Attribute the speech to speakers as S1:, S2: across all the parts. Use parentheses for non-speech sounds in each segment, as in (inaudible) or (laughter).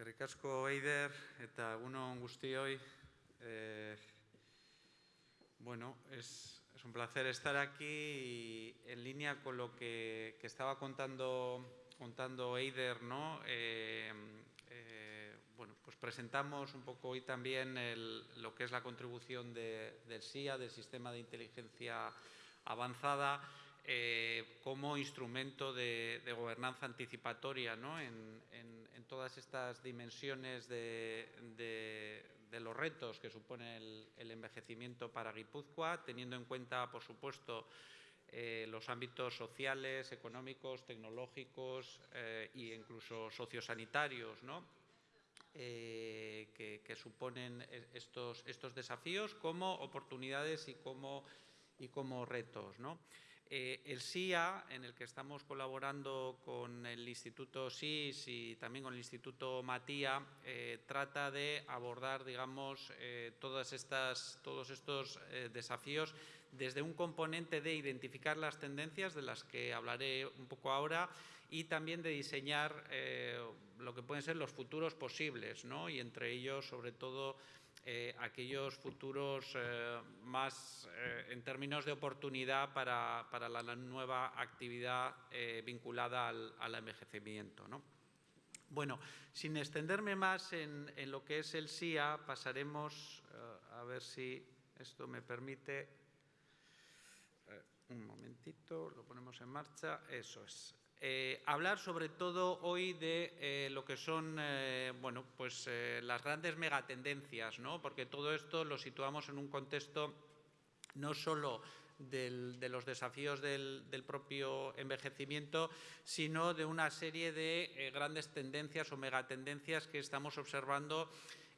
S1: Eskerrik asko Eider eta egunon guztioi. Eh, bueno, es, es, un placer estar aquí en línea con lo que, que estaba contando, contando Eider, ¿no? Eh, eh, bueno, pues presentamos un poco hoy también el, lo que es la contribución de, del SIA, del Sistema de Inteligencia Avanzada, eh, como instrumento de, gobernanza anticipatoria ¿no? en, todas estas dimensiones de, los retos que supone el, envejecimiento para Guipúzcoa, teniendo en cuenta, por supuesto, eh, los ámbitos sociales, económicos, tecnológicos e incluso sociosanitarios ¿no? eh, que, que, suponen estos, estos desafíos como oportunidades y como, y como retos. ¿no? Eh, el SIA, en el que estamos colaborando con el Instituto SIS y también con el Instituto Matía, eh, trata de abordar, digamos, eh, todas estas, todos estos desafíos desde un componente de identificar las tendencias, de las que hablaré un poco ahora, y también de diseñar lo que pueden ser los futuros posibles, ¿no? y entre ellos, sobre todo, eh, aquellos futuros eh, más eh, en términos de oportunidad para, para la, nueva actividad vinculada al, al envejecimiento. ¿no? Bueno, sin extenderme más en, en, lo que es el SIA, pasaremos a ver si esto me permite. un momentito, lo ponemos en marcha. Eso es. Eh, hablar sobre todo hoy de eh, lo que son eh, bueno, pues, las grandes megatendencias, ¿no? porque todo esto lo situamos en un contexto no solo de los desafíos del, propio envejecimiento, sino de una serie de grandes tendencias o megatendencias que estamos observando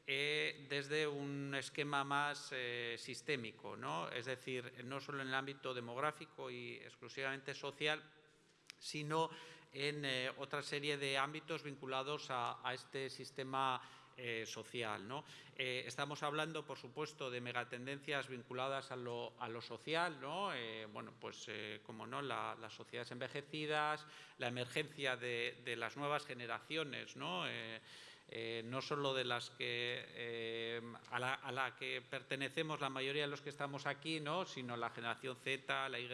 S1: desde un esquema más sistémico, ¿no? es decir, no solo en el ámbito demográfico y exclusivamente social, sino en eh, otra serie de ámbitos vinculados a, este sistema eh, social. ¿no? Eh, estamos hablando, por supuesto, de megatendencias vinculadas a lo, social, ¿no? Bueno, pues, como no, la, las sociedades envejecidas, la emergencia de, de las nuevas generaciones, ¿no? Eh, no solo de las que eh, a, la, que pertenecemos la mayoría de los que estamos aquí, ¿no? sino la generación Z, la Y,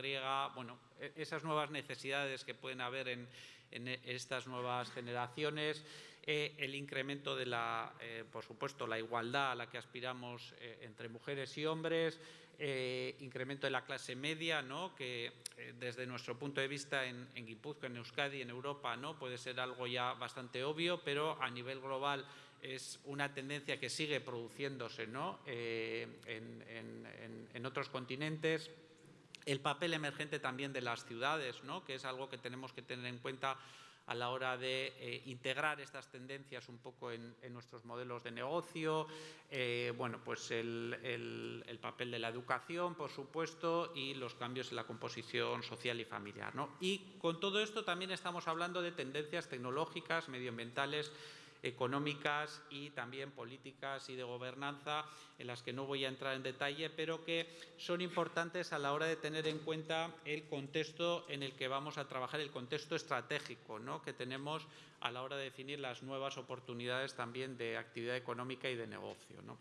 S1: bueno, e, esas nuevas necesidades que pueden haber en, en estas nuevas generaciones, eh, el incremento de la, por supuesto, la igualdad a la que aspiramos entre mujeres y hombres, eh, incremento de la clase media, ¿no? que eh, desde nuestro punto de vista en, en Guipúzcoa, en Euskadi, en Europa, ¿no? puede ser algo ya bastante obvio, pero a nivel global es una tendencia que sigue produciéndose ¿no? eh, en, en, otros continentes. El papel emergente también de las ciudades, ¿no? que es algo que tenemos que tener en cuenta a la hora de eh, integrar estas tendencias un poco en, nuestros modelos de negocio, eh, bueno, pues el, el, el, papel de la educación, por supuesto, y los cambios en la composición social y familiar. ¿no? Y con todo esto también estamos hablando de tendencias tecnológicas, medioambientales, económicas y también políticas y de gobernanza en las que no voy a entrar en detalle, pero que son importantes a la hora de tener en cuenta el contexto en el que vamos a trabajar, el contexto estratégico ¿no? que tenemos a la hora de definir las nuevas oportunidades también de actividad económica y de negocio. ¿no?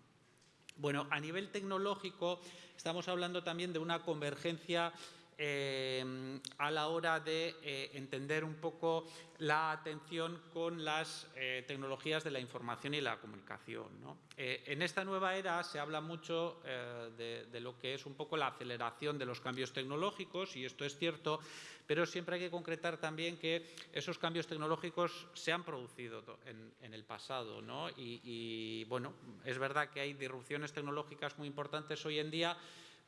S1: Bueno, a nivel tecnológico estamos hablando también de una convergencia eh, a la hora de eh, entender un poco la atención con las eh, tecnologías de la información y la comunicación. ¿no? Eh, en esta nueva era se habla mucho de, lo que es un poco la aceleración de los cambios tecnológicos, y esto es cierto, pero siempre hay que concretar también que esos cambios tecnológicos se han producido en, el pasado. ¿no? Y bueno, es verdad que hay disrupciones tecnológicas muy importantes hoy en día,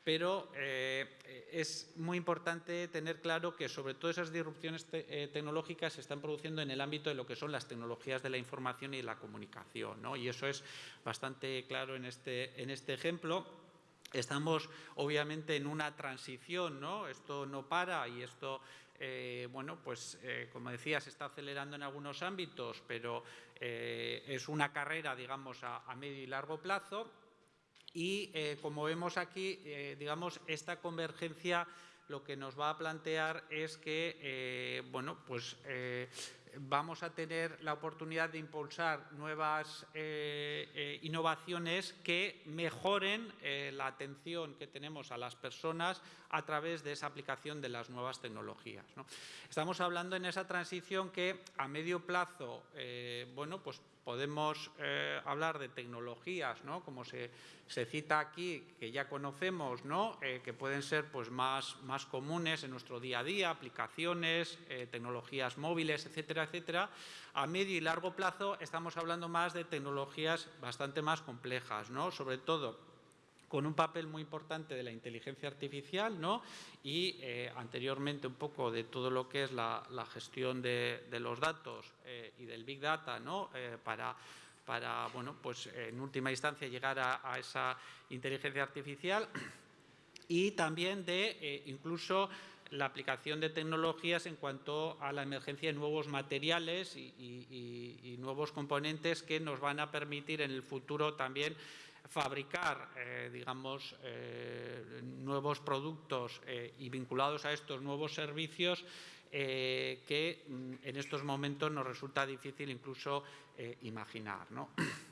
S1: pero eh, es muy importante tener claro que sobre todo esas disrupciones eh, tecnológicas se están produciendo en el ámbito de lo que son las tecnologías de la información y la comunicación, ¿no? y eso es bastante claro en este, en este ejemplo. Estamos obviamente en una transición, ¿no? Esto no para y esto, eh, bueno, pues como decía, se está acelerando en algunos ámbitos, pero es una carrera, digamos, a medio y largo plazo y eh, como vemos aquí, eh, digamos, esta convergencia lo que nos va a plantear es que, eh, bueno, pues vamos a tener la oportunidad de impulsar nuevas eh, eh, innovaciones que mejoren eh, la atención que tenemos a las personas a través de esa aplicación de las nuevas tecnologías. Estamos hablando en esa transición que a medio plazo, bueno, pues podemos hablar de tecnologías, ¿no? como se, cita aquí, que ya conocemos, ¿no? Que pueden ser pues, más, más, comunes en nuestro día a día, aplicaciones, tecnologías móviles, etcétera. A medio y largo plazo estamos hablando más de tecnologías bastante más complejas, ¿no? sobre todo con un papel muy importante de la inteligencia artificial ¿no? y eh, anteriormente un poco de todo lo que es la, gestión de, los datos eh, y del Big Data ¿no? Eh, para, para, bueno, pues en última instancia llegar a, esa inteligencia artificial y también de incluso la aplicación de tecnologías en cuanto a la emergencia de nuevos materiales y, nuevos componentes que nos van a permitir en el futuro también fabricar, eh, digamos, eh, nuevos productos eh, y vinculados a estos nuevos servicios que mm, en estos momentos nos resulta difícil incluso imaginar. (clears throat)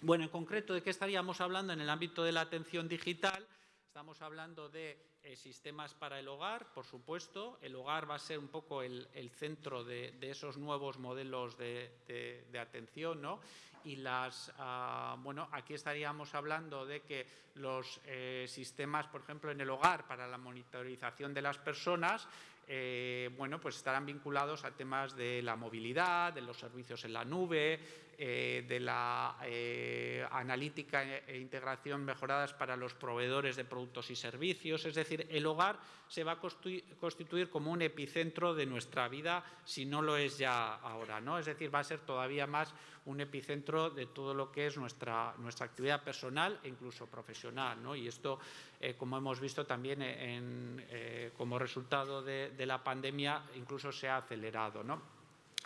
S1: Bueno, en concreto, ¿de qué estaríamos hablando en el ámbito de la atención digital? Estamos hablando de sistemas para el hogar, por supuesto. El hogar va a ser un poco el, centro de, esos nuevos modelos de, de atención, ¿no? y las, ah, bueno, aquí estaríamos hablando de que los eh, sistemas, por ejemplo, en el hogar para la monitorización de las personas, eh, bueno, pues estarán vinculados a temas de la movilidad, de los servicios en la nube, eh, de la analítica e integración mejoradas para los proveedores de productos y servicios. Es decir, el hogar se va a constituir como un epicentro de nuestra vida si no lo es ya ahora. ¿no? Es decir, va a ser todavía más un epicentro de todo lo que es nuestra, nuestra actividad personal e incluso profesional. ¿no? Y esto, eh, como hemos visto también eh, como resultado de, la pandemia, incluso se ha acelerado. ¿no?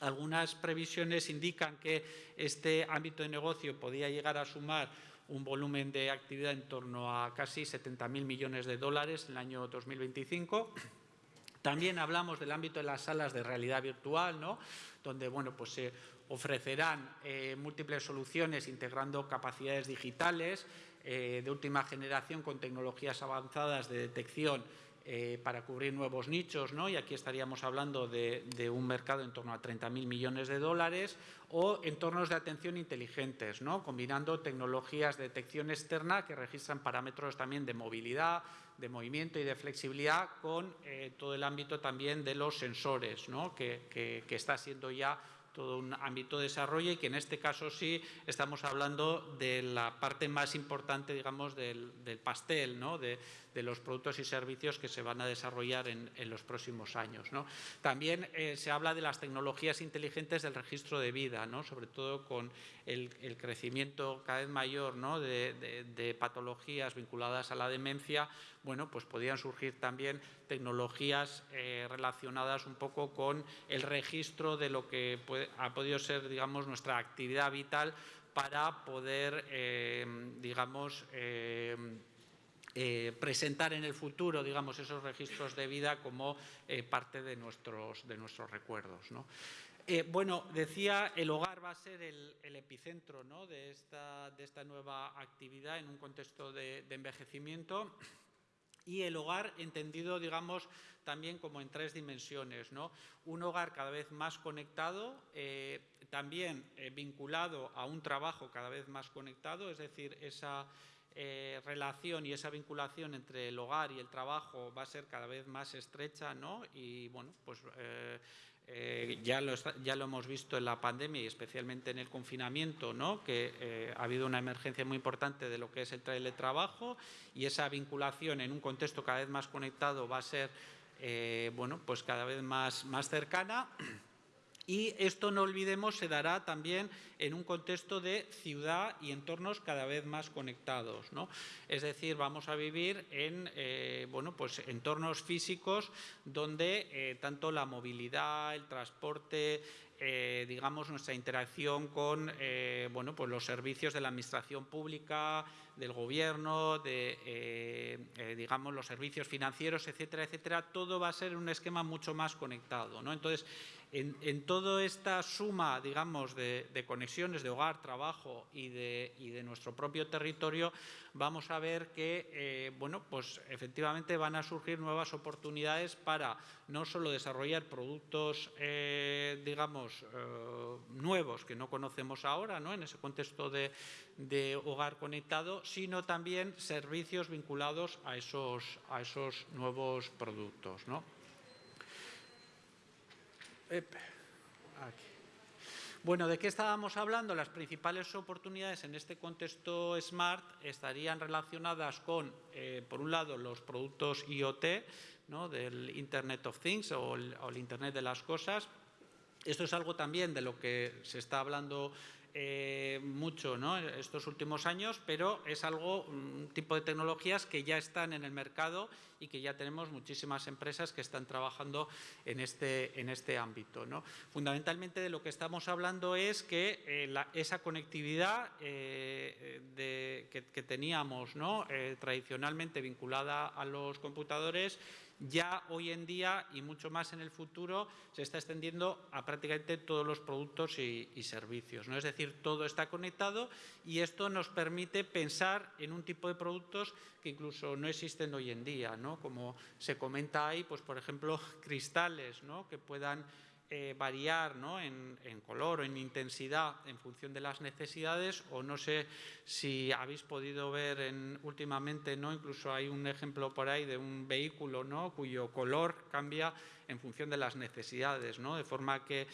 S1: Algunas previsiones indican que este ámbito de negocio podía llegar a sumar un volumen de actividad en torno a casi 70.000 millones de dólares en el año 2025. También hablamos del ámbito de las salas de realidad virtual, ¿no? donde bueno, pues se ofrecerán eh, múltiples soluciones integrando capacidades digitales eh, de última generación con tecnologías avanzadas de detección eh, para cubrir nuevos nichos, ¿no? y aquí estaríamos hablando de, un mercado en torno a 30.000 millones de dólares, o entornos de atención inteligentes, ¿no? combinando tecnologías de detección externa que registran parámetros también de movilidad, de movimiento y de flexibilidad con todo el ámbito también de los sensores, ¿no? que, que está siendo ya todo un ámbito de desarrollo y que en este caso sí estamos hablando de la parte más importante, digamos, del, pastel, ¿no? de, los productos y servicios que se van a desarrollar en, los próximos años. ¿no? También eh, se habla de las tecnologías inteligentes del registro de vida, ¿no? sobre todo con el, crecimiento cada vez mayor ¿no? de, patologías vinculadas a la demencia, bueno, pues podrían surgir también tecnologías eh, relacionadas un poco con el registro de lo que ha podido ser, digamos, nuestra actividad vital para poder, eh, digamos, eh, presentar en el futuro, digamos, esos registros de vida como parte de nuestros, de nuestros recuerdos. bueno, decía, el hogar va a ser el, epicentro de, esta, de, esta, nueva actividad en un contexto de envejecimiento y el hogar entendido, digamos, también como en tres dimensiones. ¿no? Un hogar cada vez más conectado, eh, también eh, vinculado a un trabajo cada vez más conectado, es decir, esa eh, relación y esa vinculación entre el hogar y el trabajo va a ser cada vez más estrecha, ¿no? Y bueno, pues eh, ya, lo, ya, lo, hemos visto en la pandemia y especialmente en el confinamiento, ¿no? que eh, ha habido una emergencia muy importante de lo que es el teletrabajo y esa vinculación en un contexto cada vez más conectado va a ser eh, bueno, pues cada vez más, más cercana. Y esto, no olvidemos, se dará también en un contexto de ciudad y entornos cada vez más conectados. Es decir, vamos a vivir en eh, bueno, pues entornos físicos donde eh, tanto la movilidad, el transporte, eh, digamos, nuestra interacción con bueno, pues los servicios de la administración pública, del gobierno, de digamos, los servicios financieros, etcétera, etcétera, todo va a ser un esquema mucho más conectado. ¿no? Entonces, en, toda esta suma, digamos, de, conexiones de hogar, trabajo y de, nuestro propio territorio, vamos a ver que, eh, bueno, pues efectivamente van a surgir nuevas oportunidades para no solo desarrollar productos, eh, digamos, eh, nuevos que no conocemos ahora, ¿no? En ese contexto de, hogar conectado, sino también servicios vinculados a esos, a esos nuevos productos, ¿no? Bueno, ¿de qué estábamos hablando? Las principales oportunidades en este contexto Smart estarían relacionadas con, eh, por un lado, los productos IoT, ¿no? del Internet of Things o o el, Internet de las cosas. Esto es algo también de lo que se está hablando eh, mucho ¿no? estos últimos años, pero es algo, un tipo de tecnologías que ya están en el mercado y que ya tenemos muchísimas empresas que están trabajando en este, en este ámbito. Fundamentalmente de lo que estamos hablando es que eh, esa conectividad eh, que, que, teníamos ¿no? tradicionalmente vinculada a los computadores ya hoy en día y mucho más en el futuro se está extendiendo a prácticamente todos los productos y, servicios. ¿no? Es decir, todo está conectado y esto nos permite pensar en un tipo de productos que incluso no existen hoy en día, ¿no? como se comenta ahí, pues por ejemplo, (laughs) cristales ¿no? que puedan eh, variar en, color o en intensidad en función de las necesidades o no sé si habéis podido ver en, últimamente, ¿no? incluso hay un ejemplo por ahí de un vehículo ¿no? cuyo color cambia en función de las necesidades, ¿no? de forma que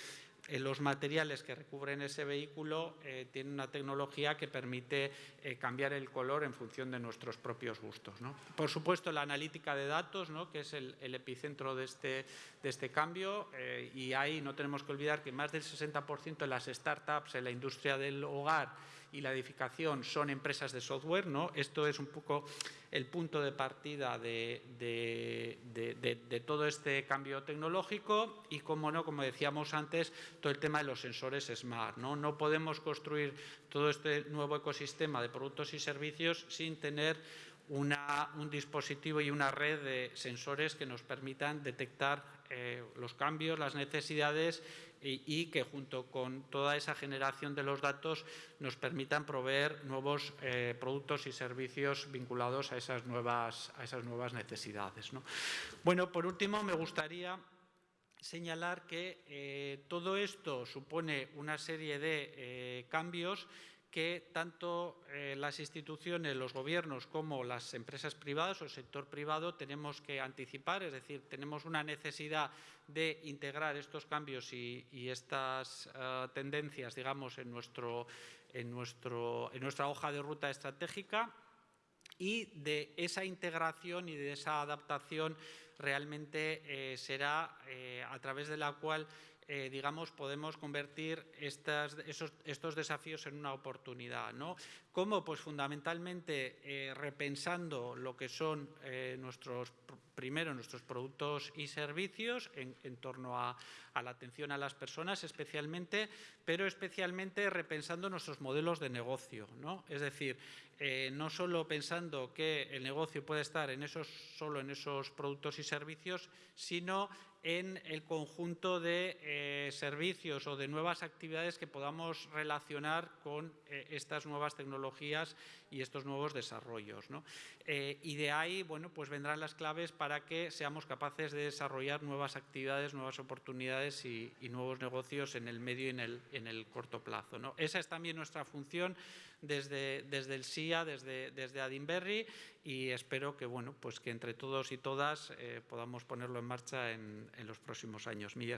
S1: los materiales que recubren ese vehículo eh, tienen una tecnología que permite eh, cambiar el color en función de nuestros propios gustos. Por supuesto, la analítica de datos, que es el, epicentro de este, de este cambio, eh, y ahí no tenemos que olvidar que más del 60% de las startups en la industria del hogar y la edificación son empresas de software. ¿no? Esto es un poco el punto de partida de, todo este cambio tecnológico y, como no, como decíamos antes, todo el tema de los sensores smart. No, no podemos construir todo este nuevo ecosistema de productos y servicios sin tener un dispositivo y una red de sensores que nos permitan detectar eh, los cambios, las necesidades y, que junto con toda esa generación de los datos nos permitan proveer nuevos eh, productos y servicios vinculados a esas nuevas, a esas nuevas necesidades. Bueno, por último, me gustaría señalar que eh, todo esto supone una serie de cambios que tanto eh, las instituciones, los gobiernos como las empresas privadas o el sector privado tenemos que anticipar, es decir, tenemos una necesidad de integrar estos cambios y, estas eh, tendencias, digamos, en, nuestro, en, nuestro, en nuestra hoja de ruta estratégica y de esa integración y de esa adaptación realmente eh, será a través de la cual eh, digamos, podemos convertir estos desafíos en una oportunidad. ¿no? ¿Cómo? Pues fundamentalmente eh, repensando lo que son eh, nuestros, primero, nuestros productos y servicios en, torno a, la atención a las personas especialmente, pero especialmente repensando nuestros modelos de negocio. ¿no? Es decir, no solo pensando que el negocio puede estar en esos, solo en esos productos y servicios, sino en el conjunto de eh, servicios o de nuevas actividades que podamos relacionar con eh, estas nuevas tecnologías y estos nuevos desarrollos. Eh, y de ahí bueno, pues vendrán las claves para que seamos capaces de desarrollar nuevas actividades, nuevas oportunidades y, nuevos negocios en el medio y en el, en el corto plazo. ¿no? Esa es también nuestra función desde, desde el SIA, desde, desde Adinberry y espero que, bueno, pues que entre todos y todas eh, podamos ponerlo en marcha en, en los próximos años. Mil